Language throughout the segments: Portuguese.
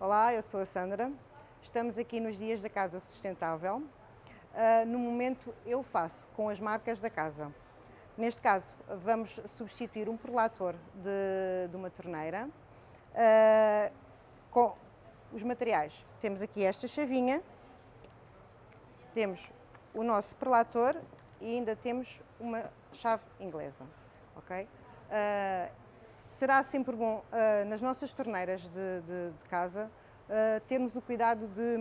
Olá, eu sou a Sandra. Estamos aqui nos dias da Casa Sustentável. Uh, no momento eu faço com as marcas da casa. Neste caso vamos substituir um perlator de, de uma torneira uh, com os materiais. Temos aqui esta chavinha, temos o nosso perlator e ainda temos uma chave inglesa. ok? Uh, será sempre bom, uh, nas nossas torneiras de, de, de casa, uh, termos o cuidado de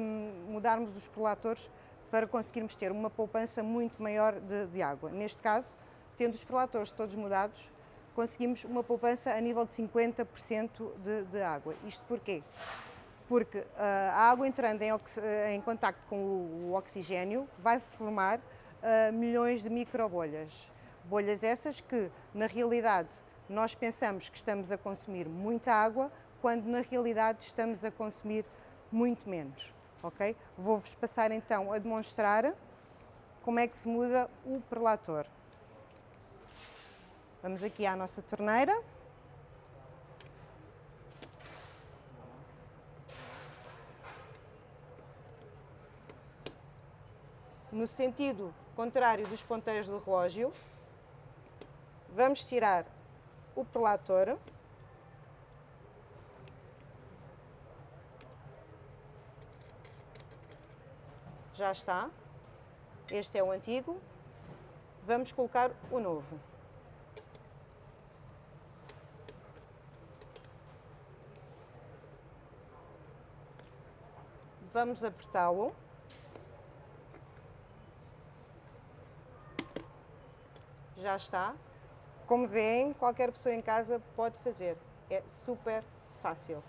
mudarmos os perlatores para conseguirmos ter uma poupança muito maior de, de água. Neste caso, tendo os perlatores todos mudados, conseguimos uma poupança a nível de 50% de, de água. Isto porquê? Porque uh, a água entrando em, em contacto com o, o, oxigênio vai formar uh, milhões de microbolhas. Bolhas essas que, na realidade, nós pensamos que estamos a consumir muita água, quando na realidade estamos a consumir muito menos. ok? Vou-vos passar então a demonstrar como é que se muda o perlator. Vamos aqui à nossa torneira. No sentido contrário dos ponteiros do relógio, vamos tirar o prelator. Já está. Este é o antigo. Vamos colocar o novo. Vamos apertá-lo. Já está. Como veem, qualquer pessoa em casa pode fazer. É super fácil.